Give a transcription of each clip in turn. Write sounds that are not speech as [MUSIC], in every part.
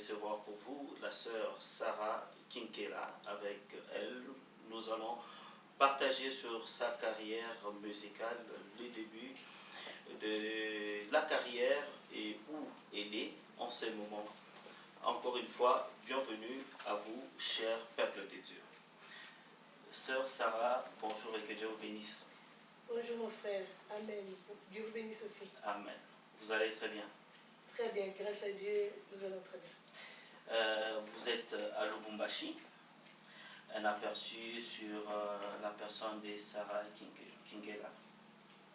recevoir pour vous la sœur Sarah Kinkela. Avec elle, nous allons partager sur sa carrière musicale, le début de la carrière et où elle est en ce moment. Encore une fois, bienvenue à vous, cher peuple de Dieu. Sœur Sarah, bonjour et que Dieu vous bénisse. Bonjour mon frère, Amen. Dieu vous bénisse aussi. Amen. Vous allez très bien. Très bien, grâce à Dieu, nous allons très bien. Euh, vous êtes à Lubumbashi, un aperçu sur euh, la personne de Sarah Kingela.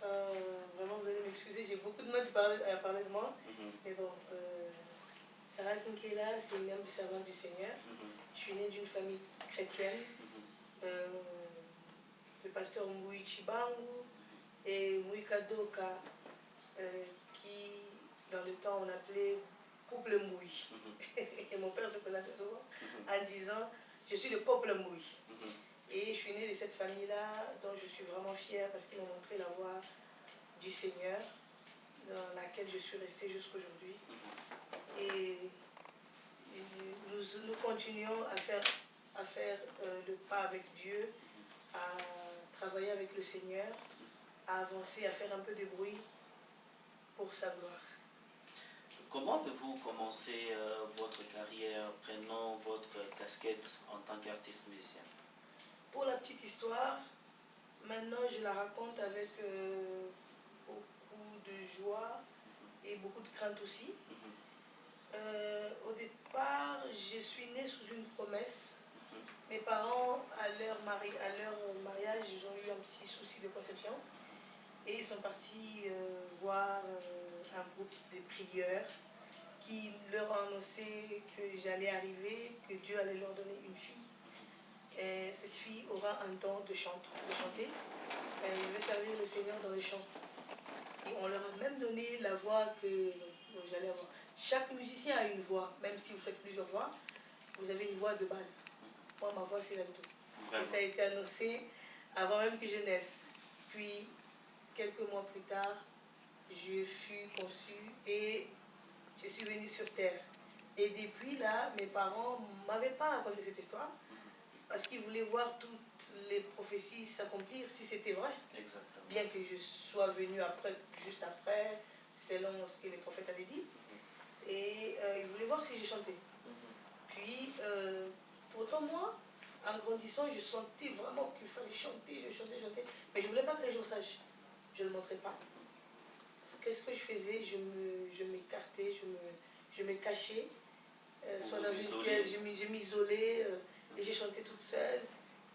Euh, vraiment, vous allez m'excuser, j'ai beaucoup de mal à parler de moi. Mhm, Mais bon, euh, Sarah Kinkela, c'est une âme servante du Seigneur. mhm, Je suis née d'une famille chrétienne. mhm. Euh, le pasteur Mbui Chibangu et Mbui Kadoka, euh, qui dans le temps on appelait couple Mbui. Mhm, [LAUGHS] Et mon père se présentait souvent mhm, en disant Je suis le peuple Mbui. mhm. Et je suis née de cette famille-là, dont je suis vraiment fière parce qu'ils m'ont montré la voie du Seigneur, dans laquelle je suis restée jusqu'aujourd'hui. Et, et nous, nous continuons à faire, à faire euh, le pas avec Dieu, à travailler avec le Seigneur, à avancer, à faire un peu de bruit pour sa gloire. Comment avez-vous commencé euh, votre carrière prenant votre casquette en tant qu'artiste musicien? Pour la petite histoire, maintenant je la raconte avec euh, beaucoup de joie et beaucoup de crainte aussi. Mhm, Euh, au départ, je suis née sous une promesse. mhm, Mes parents, à leur, mari à leur mariage, ils ont eu un petit souci de conception. Et ils sont partis voir un groupe de prieurs qui leur a annoncé que j'allais arriver, que Dieu allait leur donner une fille. Et cette fille aura un don de, chante, de chanter. Elle veut servir le Seigneur dans les chants. Et on leur a même donné la voix que j'allais avoir. Chaque musicien a une voix, même si vous faites plusieurs voix, vous avez une voix de base. Moi, ma voix, c'est l'alto. Et ça a été annoncé avant même que je naisse. Puis, quelques mois plus tard, je fus conçue et je suis venue sur Terre. Et depuis là, mes parents ne m'avaient pas raconté cette histoire parce qu'ils voulaient voir toutes les prophéties s'accomplir si c'était vrai. Exactement. Bien que je sois venue après, juste après, selon ce que les prophètes avaient dit. Et euh, ils voulaient voir si j'ai chanté. Mhm, Puis, euh, pourtant, moi, en grandissant, je sentais vraiment qu'il fallait chanter, je chantais, chantais. Mais je ne voulais pas que les gens sachent. Je ne le montrais pas. Qu'est-ce que je faisais Je je m'écartais, je, me, je me cachais. Euh, soit dans une pièce, je je m'isolais euh, et j'ai chanté toute seule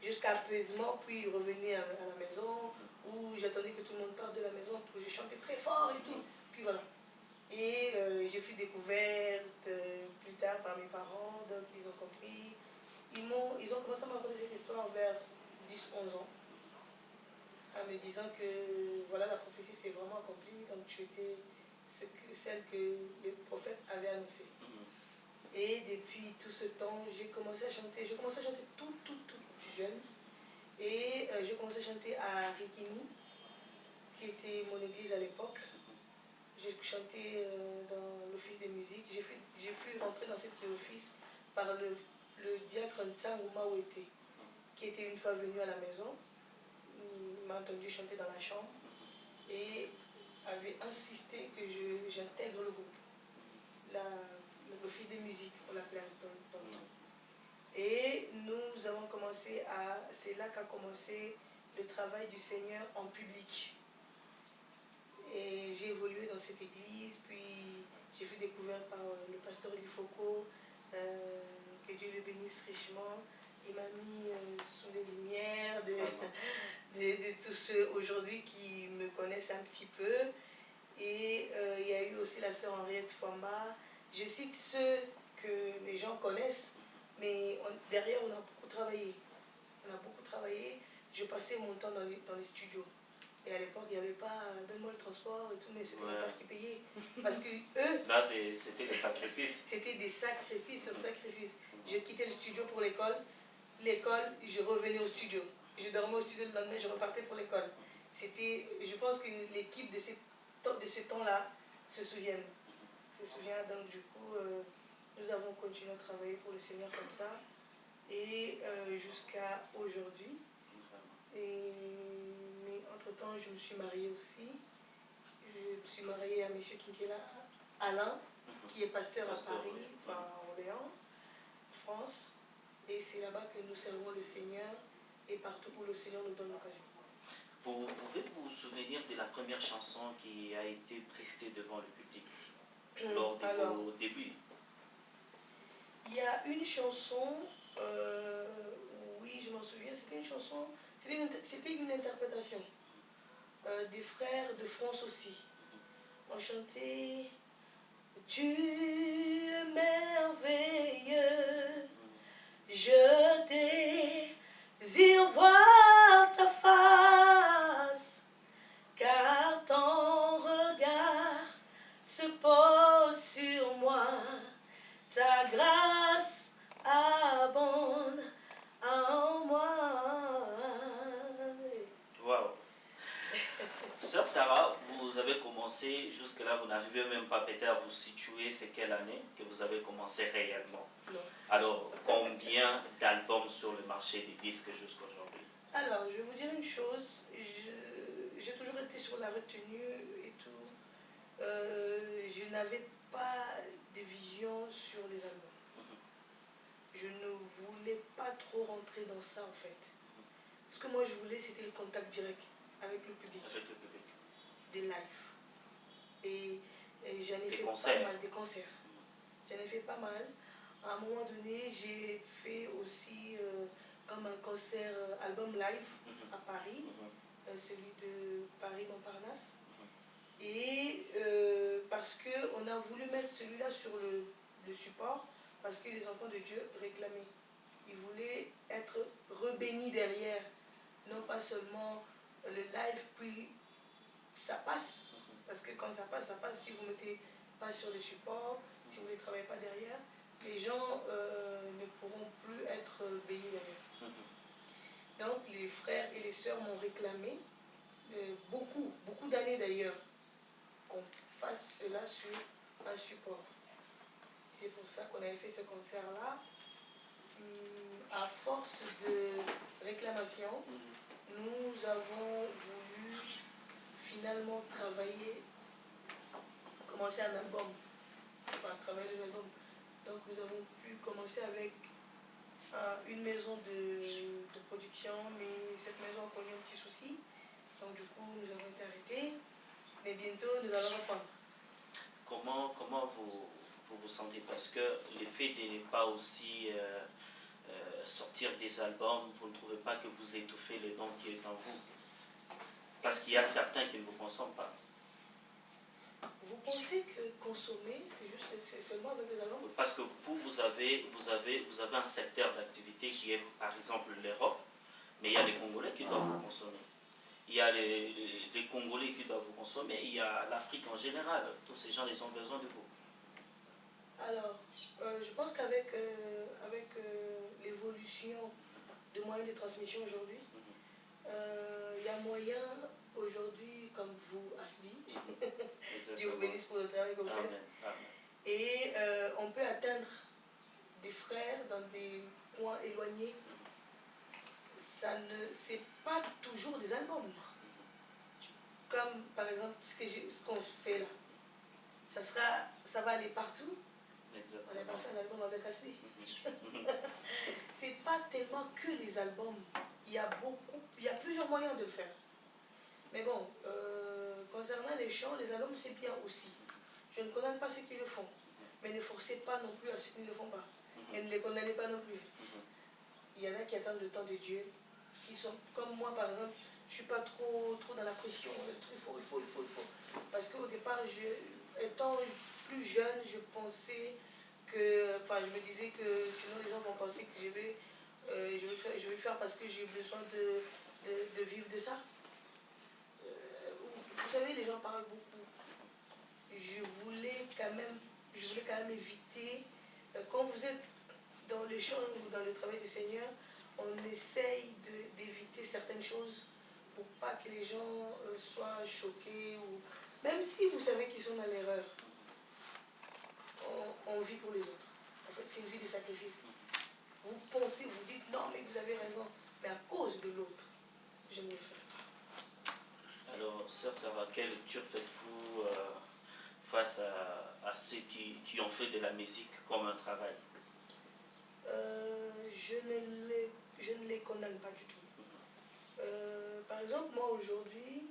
jusqu'à apaisement, puis revenir à, à la maison où j'attendais que tout le monde parte de la maison que je chantais très fort et tout. Puis voilà. Et euh, j'ai fui découverte plus tard par mes parents, donc ils ont compris. Ils, m'ont, ils ont commencé à me raconter cette histoire vers 10-11 ans, en me disant que voilà, la prophétie s'est vraiment accomplie, donc tu étais ce que, celle que les prophètes avaient annoncée. mhm. Et depuis tout ce temps, j'ai commencé à chanter. J'ai commencé à chanter tout, tout, tout jeune. Et euh, j'ai commencé à chanter à Rikini, qui était mon église à l'époque. J'ai chanté euh, dans l'office des musiques. J'ai fui, fui rentrer dans cet office par le, le diacre Ntsanguma Ouete, qui était une fois venu à la maison. M'a entendu chanter dans la chambre et avait insisté que j'intègre le groupe. L'office des musiques, on l'appelait. Et nous avons commencé à. C'est là qu'a commencé le travail du Seigneur en public. Et j'ai évolué dans cette église, puis j'ai fait découvert par euh, le pasteur Lifoko, euh, que Dieu le bénisse richement. Il m'a mis euh, sous les lumières de, [LAUGHS] de, de tous ceux aujourd'hui qui me connaissent un petit peu. Et euh, il y a eu aussi la sœur Henriette Famba. Je cite ceux que les gens connaissent, mais on- derrière, on a beaucoup travaillé. On a beaucoup travaillé. Je passais mon temps dans les, dans les studios. Et à l'époque, il n'y avait pas, donne-moi le transport et tout, mais c'était Ouais. mon père qui payait. Parce que eux, Là, c'était le sacrifice. c'était des sacrifices sur sacrifices. Je quittais le studio pour l'école. L'école, je revenais au studio. Je dormais au studio le lendemain, je repartais pour l'école. c'était, je pense que l'équipe de, de ce temps-là se souviennent. Se souvient, donc du coup, euh, nous avons continué à travailler pour le Seigneur comme ça, et euh, jusqu'à aujourd'hui. Et, mais entre-temps, je me suis mariée aussi. Je me suis mariée à M. Kinkela Alain, qui est pasteur à Paris, enfin à Orléans, France. Et c'est là-bas que nous servons le Seigneur et partout où le Seigneur nous donne l'occasion. Vous pouvez vous souvenir de la première chanson qui a été prestée devant le public hum, lors de vos débuts? Il y a une chanson, euh, oui je m'en souviens, c'était une chanson, c'était une, interprétation euh, des frères de France aussi. On chantait Tu es merveilleux, vous situer, c'est quelle année que vous avez commencé réellement? Alors, combien d'albums sur le marché des disques jusqu'à aujourd'hui Alors, je vais vous dire une chose, j'ai toujours été sur la retenue et tout. Euh, je n'avais pas de vision sur les albums. Mhm. Je ne voulais pas trop rentrer dans ça en fait. Ce que moi je voulais, c'était le contact direct avec le public. Avec le public. Des lives. Et, j'en ai fait pas mal, des concerts. J'en ai fait pas mal. À un moment donné, j'ai fait aussi euh, comme un concert euh, album live mhm. à Paris, mhm. euh, celui de Paris Montparnasse. Mhm. Et parce qu'on a voulu mettre celui-là sur le, le support, parce que les enfants de Dieu réclamaient. Ils voulaient être rebénis derrière, non pas seulement le live, puis ça passe. Parce que quand ça passe, ça passe. Si vous ne mettez pas sur les supports, si vous ne travaillez pas derrière, les gens euh, ne pourront plus être bénis derrière. Donc les frères et les sœurs m'ont réclamé, euh, beaucoup, beaucoup d'années d'ailleurs, qu'on fasse cela sur un support. C'est pour ça qu'on avait fait ce concert-là. Hum, à force de réclamation, nous avons voulu finalement travailler, commencer un album, enfin travailler les albums. Donc nous avons pu commencer avec une maison de, production, mais cette maison a connu un petit souci. Donc du coup nous avons été arrêtés, mais bientôt nous allons reprendre. Comment, comment vous, vous sentez? Parce que l'effet de ne pas aussi... Euh, euh, sortir des albums, vous ne trouvez pas que vous étouffez le don qui est en vous? Parce qu'il y a certains qui ne vous consomment pas. Vous pensez que consommer, c'est juste seulement avec des albums Parce que vous, vous avez, vous avez, vous avez un secteur d'activité qui est par exemple l'Europe, mais il y a les Congolais qui doivent vous consommer. Il y a les, les, Congolais qui doivent vous consommer, il y a l'Afrique en général. Tous ces gens, ils ont besoin de vous. Alors, euh, je pense qu'avec euh, avec, euh, l'évolution de moyens de transmission aujourd'hui, il y a moyen aujourd'hui, comme vous, Asbi, Dieu vous bénisse pour le travail que vous faites, et on peut atteindre des frères dans des coins éloignés. Ça ne, c'est pas toujours des albums. Comme par exemple ce qu'on fait là. Ça, sera, ça va aller partout, on n'a pas fait un album avec Ashley. [LAUGHS] c'est pas tellement que les albums. Il y a beaucoup, il y a plusieurs moyens de le faire. Mais bon, euh, concernant les chants, les albums c'est bien aussi. Je ne condamne pas ceux qui le font. Mais ne forcez pas non plus à ceux qui ne le font pas. Et ne les condamnez pas non plus. Il y en a qui attendent le temps de Dieu. Qui sont comme moi par exemple, je ne suis pas trop, trop dans la pression. Il faut, il faut, il faut, il faut. Parce qu'au départ, je, étant plus jeune, je pensais que, enfin, je me disais que sinon les gens vont penser que je vais, euh, je vais, faire, vais faire parce que j'ai besoin de, de, vivre de ça. Euh, vous savez, les gens parlent beaucoup. Je voulais quand même, je voulais quand même éviter, euh, quand vous êtes dans le champ ou dans le travail du Seigneur, on essaye d'éviter certaines choses pour pas que les gens soient choqués, ou même si vous savez qu'ils sont dans l'erreur, on vit pour les autres. En fait, c'est une vie de sacrifice. Vous pensez, vous dites non, mais vous avez raison, mais à cause de l'autre, je ne le ferai pas. Alors, sœur Sarah, quelle lecture faites-vous euh, face à, à ceux qui, qui ont fait de la musique comme un travail? Euh, je, ne les, je ne les condamne pas du tout. Euh, par exemple, moi aujourd'hui,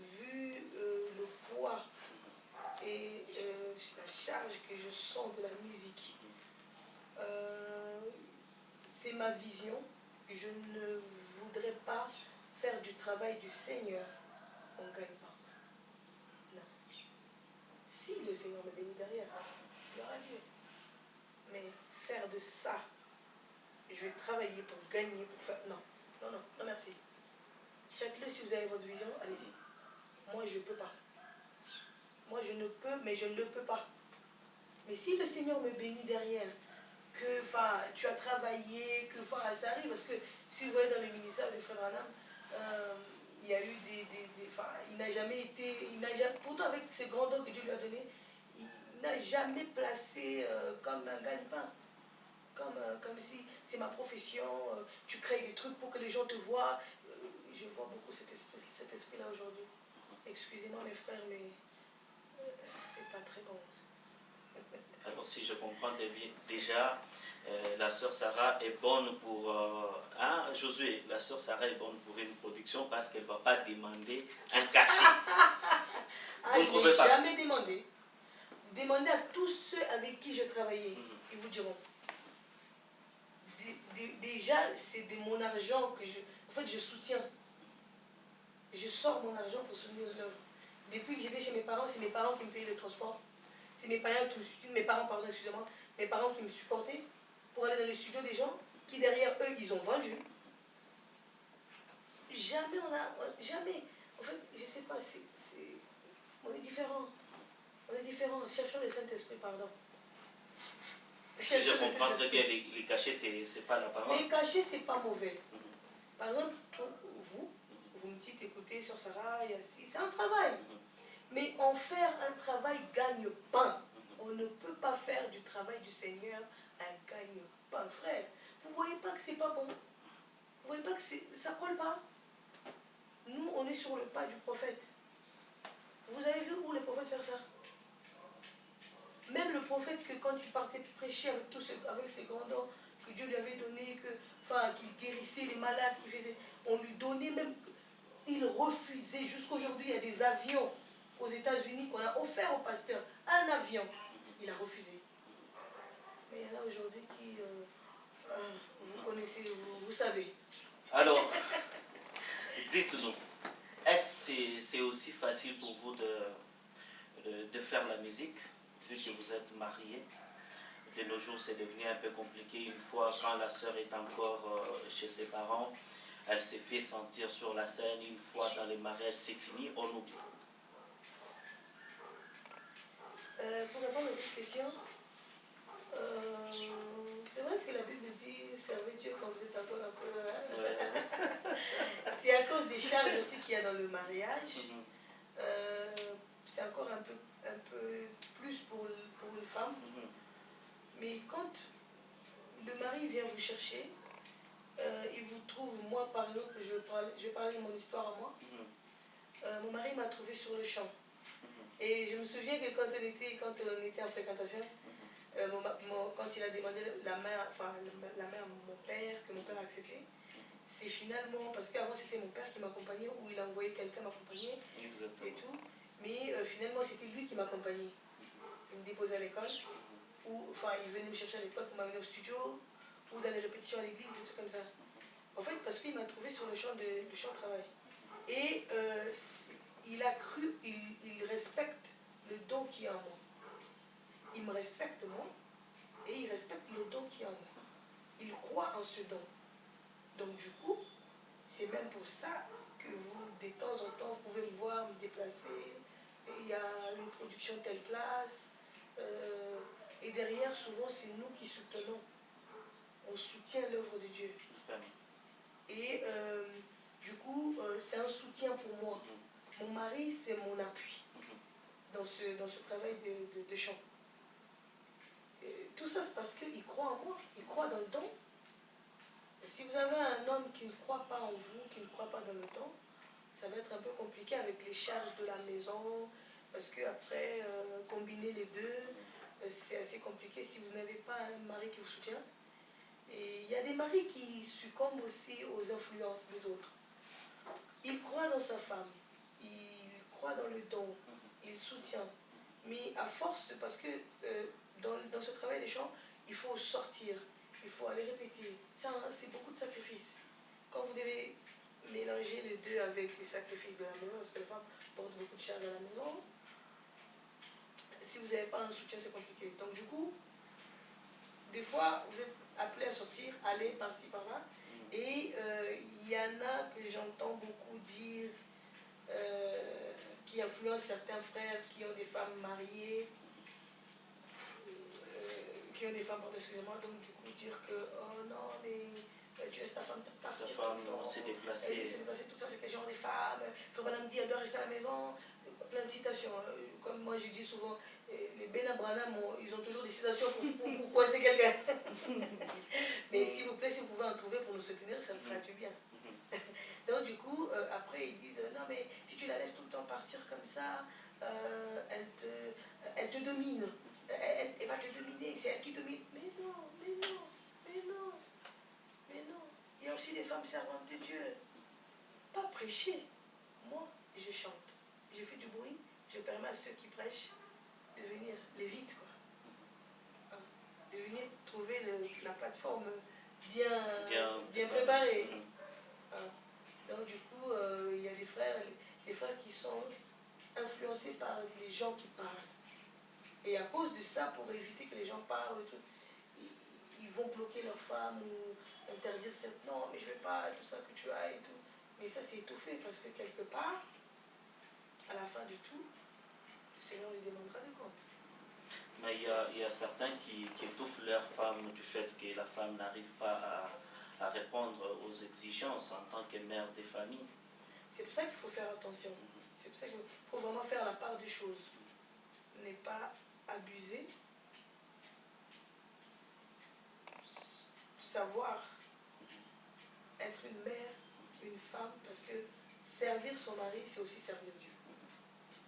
vu le poids et euh, la charge que je sens de la musique, euh, c'est ma vision. Je ne voudrais pas faire du travail du Seigneur en gagne-pain. Non. Si le Seigneur me bénit derrière, gloire à Dieu. Mais faire de ça, je vais travailler pour gagner, pour faire... Non, non, non, non merci. Faites-le si vous avez votre vision, allez-y. Moi, je ne peux pas. Moi, je ne peux, mais je ne le peux pas. Mais si le Seigneur me bénit derrière, que tu as travaillé, que ça arrive, parce que si vous voyez dans le ministère de Frère euh, il y a eu des... des, des il n'a jamais été... Il jamais, pourtant, avec ces grands dons que Dieu lui a donnés, il n'a jamais placé euh, comme un gagne-pain. Comme, euh, comme si c'est ma profession, euh, tu crées des trucs pour que les gens te voient. Je vois beaucoup cet esprit, cet esprit-là aujourd'hui. Excusez-moi mes frères, mais c'est pas très bon. [LAUGHS] Alors, si je comprends bien, déjà, euh, la sœur Sarah est bonne pour... euh, hein, Josué, la sœur Sarah est bonne pour une production parce qu'elle ne va pas demander un cachet. [LAUGHS] Ah, Vous je n'ai jamais demandé. Demandez à tous ceux avec qui je travaillais, Mhm. ils vous diront. Dé- dé- Déjà, c'est de mon argent que je. En fait, je soutiens. Je sors mon argent pour soutenir l'œuvre. Depuis que j'étais chez mes parents, c'est mes parents qui me payaient le transport. C'est mes parents qui me soutiennent, mes parents, pardon, excusez-moi, mes parents qui me supportaient pour aller dans les studios des gens qui, derrière eux, ils ont vendu. Jamais on a. Jamais. En fait, je sais pas, c'est. On est différents. On est différents. Cherchons le Saint-Esprit, pardon. Si je le comprends très bien, les, les cachets, c'est n'est pas la parole. Les cachets, c'est pas mauvais. Mhm. Par exemple, toi, vous, vous me dites, écoutez, sur Sarah, il y a ci, c'est un travail. Mhm. Mais en faire un travail gagne-pain. On ne peut pas faire du travail du Seigneur un gagne-pain, frère. Vous voyez pas que c'est pas bon? Vous voyez pas que ça colle pas? Nous, on est sur le pas du prophète. Vous avez vu où le prophète faire ça? Même le prophète que quand il partait prêcher avec, ces- avec ses grands dons que Dieu lui avait donné, que, qu'il guérissait les malades, qu'il faisait, on lui donnait même, il refusait. Jusqu'aujourd'hui, il y a des avions aux États-Unis qu'on a offert au pasteur. Un avion, il a refusé. Mais il y en a aujourd'hui qui, euh, euh, vous connaissez, vous, vous savez. Alors, [LAUGHS] dites-nous, est-ce que c'est- aussi facile pour vous de, de, de faire la musique, vu que vous êtes mariés De nos jours, c'est devenu un peu compliqué. Une fois, quand la sœur est encore euh, chez ses parents, elle s'est fait sentir sur la scène. Une fois dans les mariages, c'est fini, on oublie. Euh, pour répondre à cette question, euh, c'est vrai que la Bible dit servez Dieu quand vous êtes encore un peu. Ouais. [LAUGHS] c'est à cause des charges aussi qu'il y a dans le mariage. Mhm, Euh, c'est encore un peu, un peu plus pour, pour une femme. mhm, Mais quand le mari vient vous chercher, il vous trouve, moi par exemple, je vais parler, je vais parler de mon histoire à moi. mhm, Euh, mon mari m'a trouvé sur le champ. Et je me souviens que quand on était, quand on était en fréquentation, euh, mon ma- mon- quand il a demandé la main, enfin, la, mon père, que mon père a accepté, c'est finalement, parce qu'avant c'était mon père qui m'accompagnait, ou il a envoyé quelqu'un m'accompagner et tout, mais euh, finalement c'était lui qui m'accompagnait. Il me déposait à l'école, ou enfin il venait me chercher à l'école pour m'amener au studio, ou dans les répétitions à l'église, des trucs comme ça. En fait, parce qu'il m'a trouvé sur le champ de, le champ de travail. Et euh, il a cru, il, il respecte le don qui est en moi. Il me respecte moi, et il respecte le don qui est en moi. Il croit en ce don. Donc du coup, c'est même pour ça que vous, de temps en temps, vous pouvez me voir me déplacer. Il y a une production telle place. euh, et derrière, souvent, c'est nous qui soutenons. On soutient l'œuvre de Dieu. Et euh, du coup, euh, c'est un soutien pour moi. Mon mari, c'est mon appui dans ce, dans ce travail de, de, de chant. Et tout ça, c'est parce qu'il croit en moi, il croit dans le don. Si vous avez un homme qui ne croit pas en vous, qui ne croit pas dans le don, ça va être un peu compliqué avec les charges de la maison, parce que après, euh, combiner les deux, euh, c'est assez compliqué si vous n'avez pas un mari qui vous soutient. Et il y a des maris qui succombent aussi aux influences des autres. Il croit dans sa femme, dans le don, il soutient. Mais à force, parce que euh, dans, dans ce travail des chants, il faut sortir, il faut aller répéter. Ça, c'est beaucoup de sacrifices. Quand vous devez mélanger les deux avec les sacrifices de la maison, parce que les femmes portent beaucoup de charges à la maison, si vous n'avez pas un soutien, c'est compliqué. Donc du coup, des fois, vous êtes appelé à sortir, aller par-ci, par-là. Et euh, il y en a que j'entends beaucoup dire, euh, qui influencent certains frères qui ont des femmes mariées, euh, qui ont des femmes, pardon, excusez-moi, donc du coup dire que, oh non, mais euh, tu laisses ta femme Ta partir femme tout le temps. s'est Elle s'est déplacée, tout ça, c'est quel genre des femmes Faut pas me dire, elle doit rester à la maison. Plein de citations. Euh, Comme moi, je dis souvent, euh, les Ben Branham, ont- ils ont toujours des citations pour, pour, pour coincer quelqu'un. [LAUGHS] Mais s'il vous plaît, si vous pouvez en trouver pour nous soutenir, ça me fera du bien. Mhm. Donc du coup, euh, après, ils disent, euh, non mais si tu la laisses tout le temps partir comme ça, euh, elle, te, elle te domine. Elle, va te dominer, c'est elle qui domine. Mais non, mais non, mais non, mais non. Il y a aussi des femmes servantes de Dieu. Pas prêcher. Moi, je chante. Je fais du bruit. Je permets à ceux qui prêchent de venir, les vite quoi. Hein, De venir trouver le- la plateforme bien, Bien- bien préparée. Hein. Donc du coup, euh, il y a des frères, des frères qui sont influencés par les gens qui parlent. Et à cause de ça, pour éviter que les gens parlent, ils, vont bloquer leur femme ou interdire cette non, mais je ne vais pas, tout ça que tu as et tout. Mais ça, c'est étouffé parce que quelque part, à la fin du tout, le Seigneur lui demandera des comptes. Mais il y a, y a certains qui, qui étouffent leur femme du fait que la femme n'arrive pas à, à répondre aux exigences en tant que mère des familles. C'est pour ça qu'il faut faire attention. C'est pour ça qu'il faut vraiment faire la part des choses. Ne pas abuser. Savoir être une mère, une femme, parce que servir son mari, c'est aussi servir Dieu.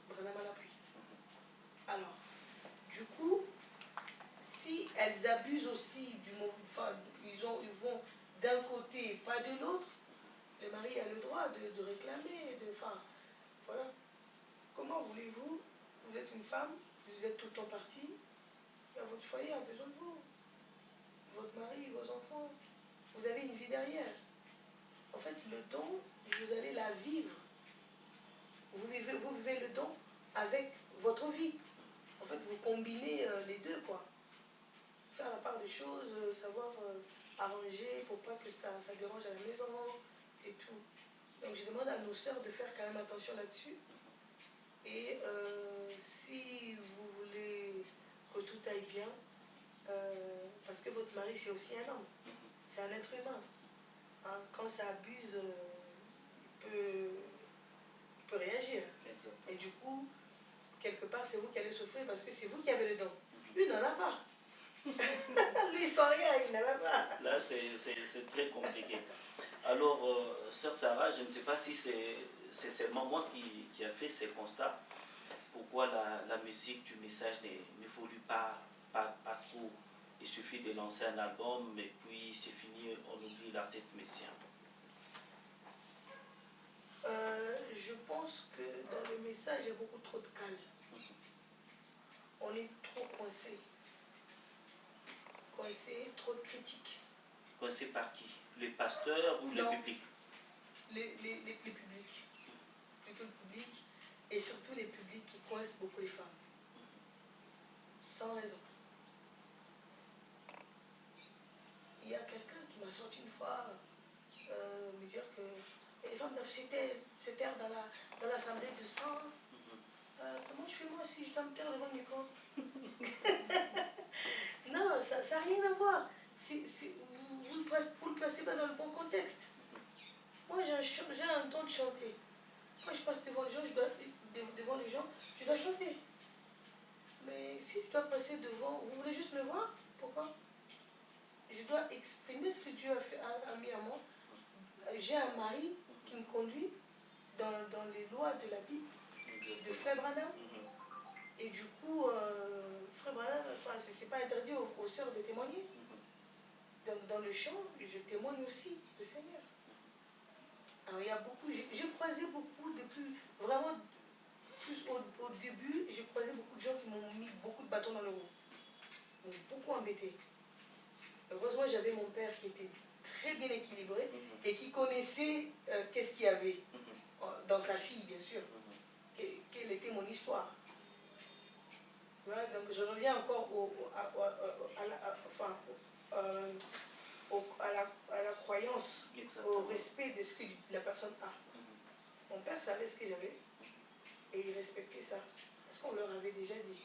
Branham à. Alors, du coup, si elles abusent aussi du mot, enfin, ils, ont, ils vont d'un côté et pas de l'autre, le mari a le droit de, de réclamer, de, enfin, voilà. Comment voulez-vous, vous êtes une femme, vous êtes tout le temps partie, votre foyer a besoin de vous. Votre mari, vos enfants, vous avez une vie derrière. En fait, le don, vous allez la vivre. Vous vivez, vous vivez le don avec votre vie. En fait, vous combinez euh, les deux, quoi. Faire la part des choses, euh, savoir euh, arranger pour pas que ça, ça dérange à la maison et tout. Donc, je demande à nos sœurs de faire quand même attention là-dessus. Et euh, si vous voulez que tout aille bien, euh, parce que votre mari, c'est aussi un homme, c'est un être humain. Hein, quand ça abuse, euh, il, peut, il peut réagir. Et du coup, quelque part, c'est vous qui allez souffrir parce que c'est vous qui avez le don. Lui, n'en a pas. [LAUGHS] Lui, sans rien, il a pas. Là, c'est très compliqué. Alors, euh, sœur Sarah, je ne sais pas si c'est seulement moi qui, qui a fait ces constats. Pourquoi la, la musique du message ne- n'évolue pas, pas, pas trop? Il suffit de lancer un album et puis c'est fini, on oublie l'artiste musicien. Euh, je pense que dans le message, il y a beaucoup trop de calme. On est trop coincé. Coincé, trop de critiques. Coincé par qui? Les pasteurs ou Non. le public Les, les, les, les publics, plutôt le public, et surtout les publics qui coincent beaucoup les femmes. Sans raison. Il y a quelqu'un qui m'a sorti une fois euh, me dire que les femmes doivent se taire, dans la dans l'assemblée de sang. Euh, comment je fais moi si je dois me taire devant le micro? [LAUGHS] Non, ça n'a rien à voir. Vous, vous, le placez, vous le placez pas dans le bon contexte. Moi, j'ai un, un don de chanter. Quand je passe devant les gens, je dois, devant les gens, je dois chanter. Mais si je dois passer devant, vous voulez juste me voir? Pourquoi? Je dois exprimer ce que Dieu a, fait, a, mis à moi. J'ai un mari qui me conduit dans, dans, les lois de la Bible, de Frère Branham. Mhm. Et du coup, euh, Frère enfin, c'est pas interdit aux, aux sœurs de témoigner. Donc, dans le chant, je témoigne aussi le Seigneur. Alors, il y a beaucoup, j'ai croisé beaucoup depuis, vraiment, plus au, début, j'ai croisé beaucoup de gens qui m'ont mis beaucoup de bâtons dans le roues. m'ont beaucoup embêté. Heureusement, j'avais mon père qui était très bien équilibré mhm. et qui connaissait euh, qu'est-ce qu'il y avait mhm. dans sa fille, bien sûr. Quelle était mon histoire. Donc je reviens encore au, à, la, enfin, euh, à, la, à, la, croyance, au respect de ce que la personne a. Mon père savait ce que j'avais et il respectait ça. Parce qu'on leur avait déjà dit.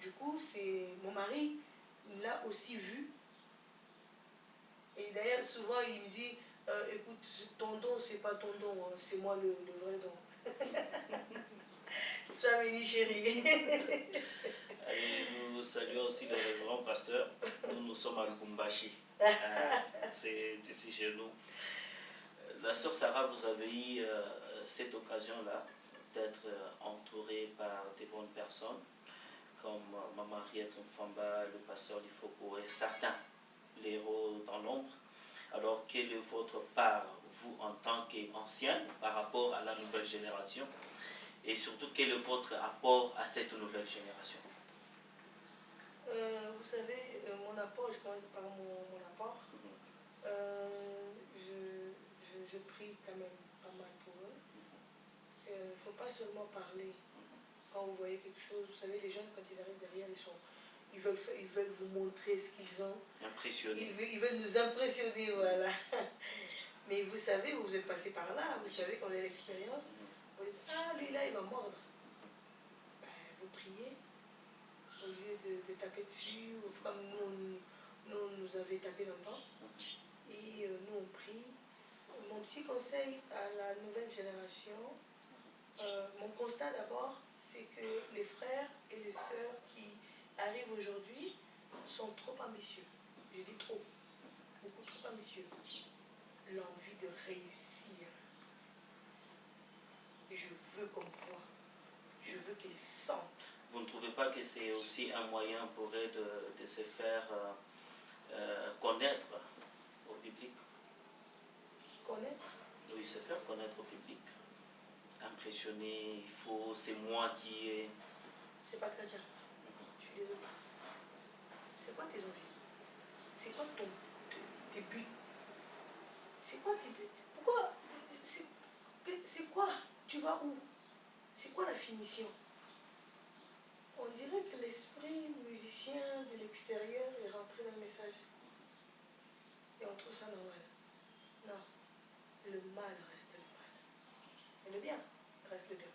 Du coup, c'est mon mari l'a aussi vu. Et d'ailleurs, souvent, il me dit, euh, écoute, ton don, c'est pas ton don, hein, c'est moi le, vrai don. [LAUGHS] Sois béni, chérie. nous saluons aussi le révérend pasteur. Nous, nous sommes à Lubumbashi. Euh, c'est ici chez nous. La sœur Sarah, vous avez eu euh, cette occasion-là d'être euh, entouré par des bonnes personnes, comme Maman Riette Famba, le pasteur Lifoko et certains, les héros dans l'ombre. Alors, quelle est votre part, vous, en tant qu'ancienne, par rapport à la nouvelle génération? Et surtout, quel est votre apport à cette nouvelle génération vous savez, mon apport, je commence par mon, apport. je, prie quand même pas mal pour eux. Il ne faut pas seulement parler. Quand vous voyez quelque chose, vous savez, les jeunes, quand ils arrivent derrière, ils, sont, ils, veulent, ils veulent vous montrer ce qu'ils ont. Impressionner. Ils, veulent nous impressionner, [LAUGHS] voilà. Mais vous savez, vous êtes passé par là, vous savez qu'on a l'expérience. Ah, lui là, il va mordre. Ben, vous priez, au lieu de, taper dessus, comme nous, nous, nous avait tapé longtemps. Et euh, nous, on prie. Mon petit conseil à la nouvelle génération, euh, mon constat d'abord, c'est que les frères et les sœurs qui arrivent aujourd'hui sont trop ambitieux. Je dis trop, beaucoup trop ambitieux. L'envie de réussir. Je veux qu'on voit. Je veux qu'ils sentent. Vous ne trouvez pas que c'est aussi un moyen pour eux de, se faire euh, euh, connaître au public? Connaître? Oui, se faire connaître au public impressionné, il faut, c'est moi qui ai... C'est pas chrétien. Je suis désolée. C'est quoi tes envies? C'est quoi ton, tes buts? C'est quoi tes buts? Pourquoi C'est quoi? Tu vas où? C'est quoi la finition? On dirait que l'esprit musicien de l'extérieur est rentré dans le message. Et on trouve ça normal. Non. Le mal reste le mal. Et le bien reste le bien.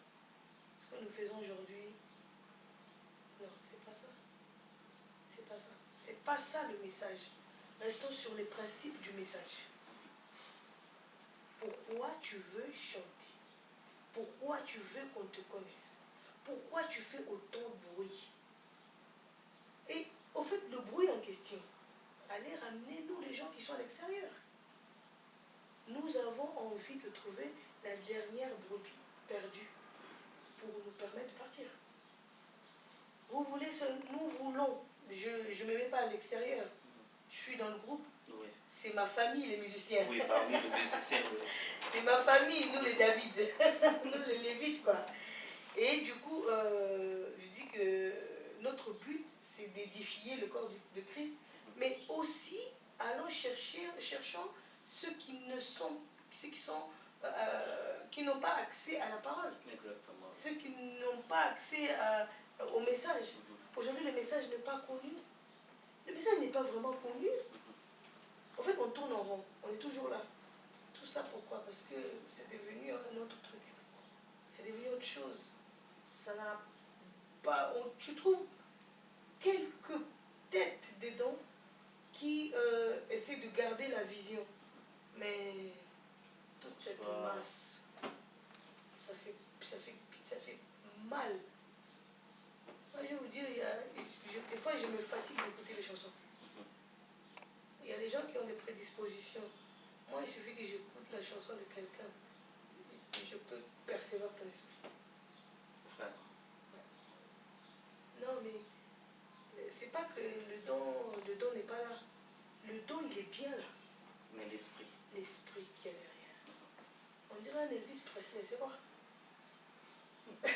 Ce que nous faisons aujourd'hui, non, c'est pas ça. C'est pas ça. C'est pas ça le message. Restons sur les principes du message. Pourquoi tu veux chanter? Pourquoi tu veux qu'on te connaisse? Pourquoi tu fais autant de bruit? Et au fait, le bruit en question, allez ramener nous les gens qui sont à l'extérieur. Nous avons envie de trouver la dernière brebis perdu pour nous permettre de partir. Vous voulez, nous voulons, je ne me mets pas à l'extérieur, je suis dans le groupe, c'est ma famille les musiciens. Oui, parmi les musiciens. [LAUGHS] c'est ma famille, nous les David, [LAUGHS] nous les Lévites quoi. Et du coup, euh, je dis que notre but, c'est d'édifier le corps de Christ, mais aussi allons chercher, cherchons ceux qui ne sont, ceux qui sont euh, qui n'ont pas accès à la parole. Exactement. Ceux qui n'ont pas accès au message. Mhm. Aujourd'hui, le message n'est pas connu. Le message n'est pas vraiment connu. En fait, on tourne en rond. On est toujours là. Tout ça pourquoi? Parce que c'est devenu un autre truc. C'est devenu autre chose. Ça n'a pas... tu trouves quelques têtes dedans qui euh, essaient de garder la vision. Mais cette masse. Ça fait, ça, fait, ça fait mal. Moi, je vais vous dire, il y a, des fois, je me fatigue d'écouter les chansons. Des gens qui ont des prédispositions. Moi, il suffit que j'écoute la chanson de quelqu'un je peux percevoir ton esprit. Frère. Non, mais euh, c'est pas que le don, le don n'est pas là. Le don, il est bien là. Mais l'esprit. L'esprit qui est derrière. On dirait un Elvis Presley, c'est quoi [LAUGHS]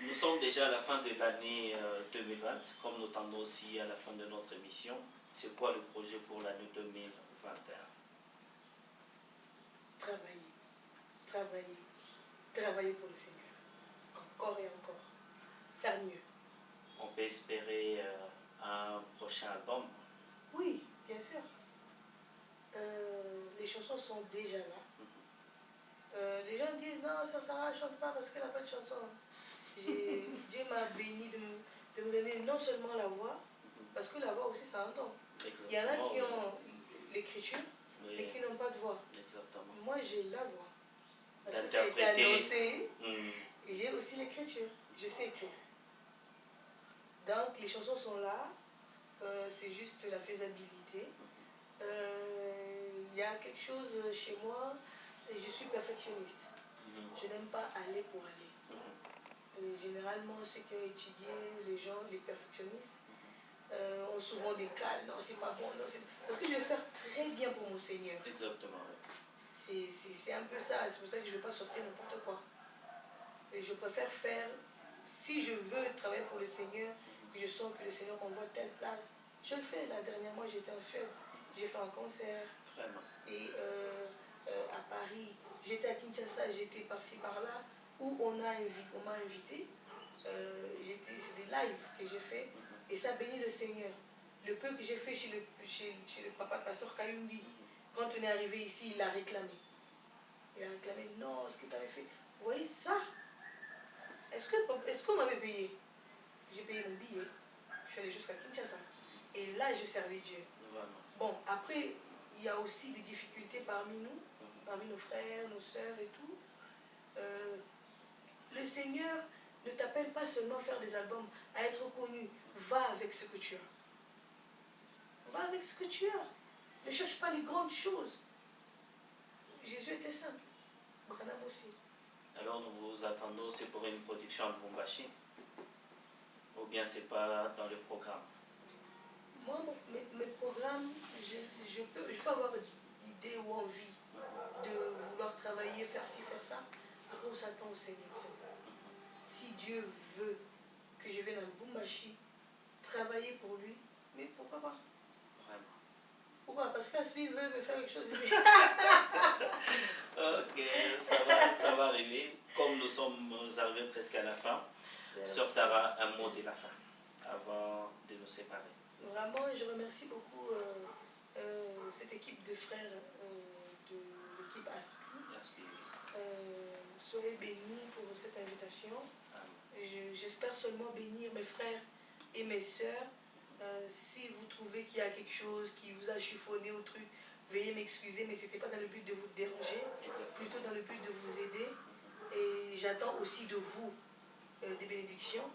Nous sommes déjà à la fin de l'année 2020, euh, comme nous tendons aussi à la fin de notre émission. C'est quoi le projet pour l'année 2021 Travailler, travailler, travailler pour le Seigneur. Encore et encore. Faire mieux. On peut espérer euh, un prochain album? Oui, bien sûr. Euh, les chansons sont déjà là. Euh, les gens disent non, ça Sarah ne chante pas parce qu'elle n'a pas de chanson. [LAUGHS] Dieu m'a béni de me, donner non seulement la voix, parce que la voix aussi c'est un don. Il y en a qui ont l'écriture et qui n'ont pas de voix. Exactement. Moi j'ai la voix. Parce que ça a été annoncé. Hmm. Et j'ai aussi l'écriture. Je sais écrire. Donc les chansons sont là. Euh, c'est juste la faisabilité. Il y a quelque chose chez moi je suis perfectionniste. Mhm. Je n'aime pas aller pour aller. Mhm. généralement, ceux qui ont étudié, les gens, les perfectionnistes, euh, ont souvent des cas. Non, c'est pas bon. Non, Parce que je vais faire très bien pour mon Seigneur. Exactement. C'est un peu ça. C'est pour ça que je ne veux pas sortir n'importe quoi. Et je préfère faire, si je veux travailler pour le Seigneur, que je sens que le Seigneur envoie telle place, je le fais. La dernière fois, j'étais en Suède. J'ai fait un concert. Vraiment. Et euh, euh, à Paris, j'étais à Kinshasa, j'étais par-ci par-là, où on m'a invité. Euh, c'est des lives que j'ai fait et ça bénit le Seigneur. Le peu que j'ai fait chez le, chez, le papa pasteur Kayumbi, quand on est arrivé ici, il a réclamé. Il a réclamé, non, ce que tu avais fait. Vous voyez ça? Est-ce qu'on est qu'on m'avait payé? J'ai payé mon billet. Je suis allé jusqu'à Kinshasa. Et là, je servis Dieu. Bon, après, il y a aussi des difficultés parmi nous parmi nos frères, nos sœurs et tout. Euh, le Seigneur ne t'appelle pas seulement à faire des albums, à être connu. Va avec ce que tu as. Va avec ce que tu as. Ne cherche pas les grandes choses. Jésus était simple. Branham aussi. Alors nous vous attendons, c'est pour une production à Bumbashi Ou bien c'est pas dans le programme? Moi, mes, programmes, je, je, peux, je peux avoir idée ou envie de vouloir travailler, faire ci, faire ça. Après, on s'attend au Seigneur. Si Dieu veut que je vienne à Bumbashi, travailler pour lui, mais pourquoi pas? Vraiment. Pourquoi? Parce qu'Aspi veut me faire quelque chose [LAUGHS] [LAUGHS] ok, ça va, ça va arriver. Comme nous sommes arrivés presque à la fin, Sœur Sarah, un mot de la fin, avant de nous séparer. Vraiment, je remercie beaucoup euh, euh, cette équipe de frères l'équipe ASPI. Euh, soyez bénis pour cette invitation. J'espère seulement bénir mes frères et mes sœurs. Euh, si vous trouvez qu'il y a quelque chose qui vous a chiffonné au truc, veuillez m'excuser, mais ce n'était pas dans le but de vous déranger, plutôt dans le but de vous aider. Et j'attends aussi de vous euh, des bénédictions.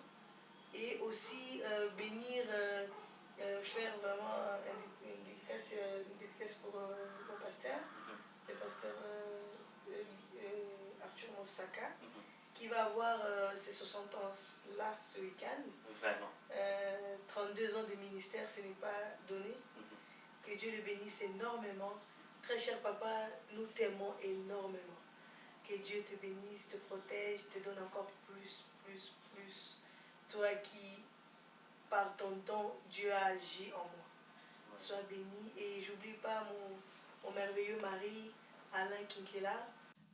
Et aussi bénir, faire vraiment une dédicace, une dédicace pour mon pasteur le pasteur euh, euh, Arthur Moussaka, mhm. Qui va avoir euh, ses 60 ans là ce week-end. Vraiment. 32 ans de ministère, ce n'est pas donné. Mhm. Que Dieu le bénisse énormément. Très cher papa, nous t'aimons énormément. Que Dieu te bénisse, te protège, te donne encore plus, plus, plus. Toi qui, par ton don, Dieu a agi en moi. Sois béni et j'oublie pas mon mon merveilleux mari, Alain Kinkela.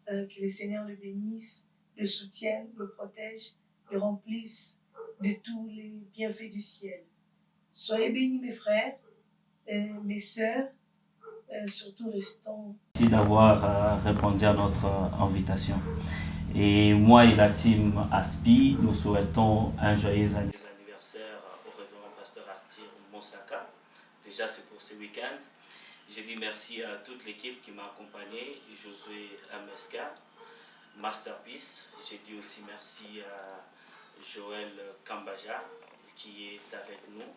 Euh, que le Seigneur le bénisse, le soutienne, le protège, le remplisse de tous les bienfaits du ciel. Soyez bénis mes frères, et mes sœurs, euh, surtout restons. Merci d'avoir euh, répondu à notre invitation. Et moi et la team ASPI, nous souhaitons un joyeux anniversaire au révérend pasteur Arthur Moussaka. Déjà, c'est pour ce week-end. Je dis merci à toute l'équipe qui m'a accompagné, Josué MSK, Masterpiece. Je dis aussi merci à Joël Kambaja qui est avec nous.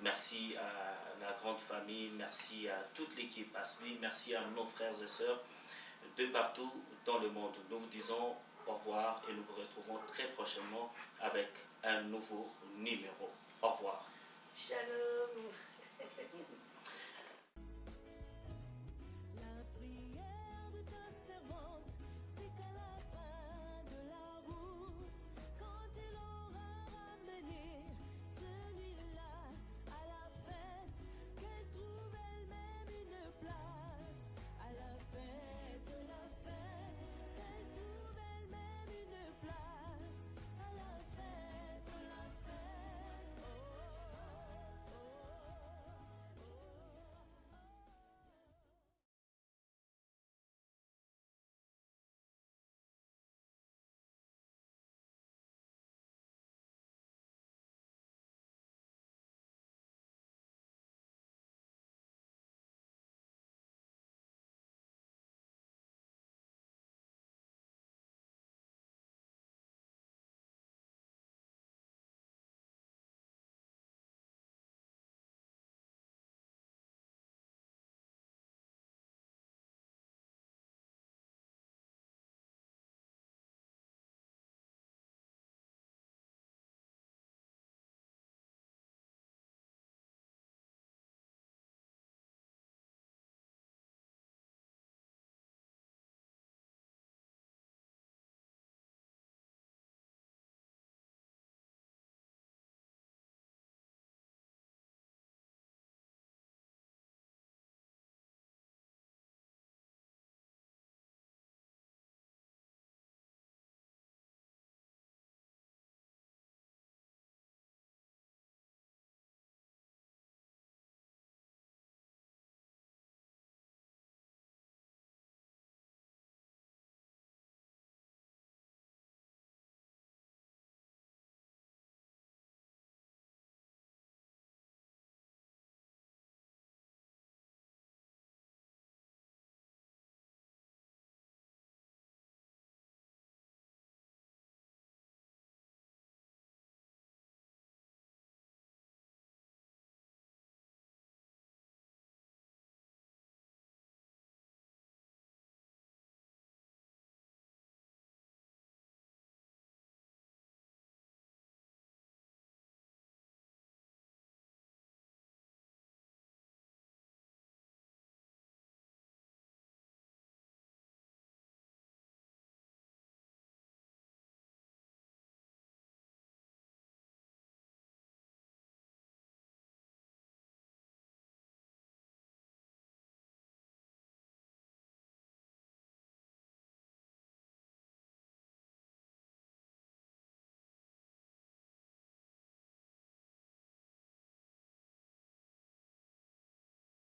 Merci à la grande famille, merci à toute l'équipe ASMI, merci à nos frères et sœurs de partout dans le monde. Nous vous disons au revoir et nous vous retrouvons très prochainement avec un nouveau numéro. Au revoir. Shalom. [LAUGHS]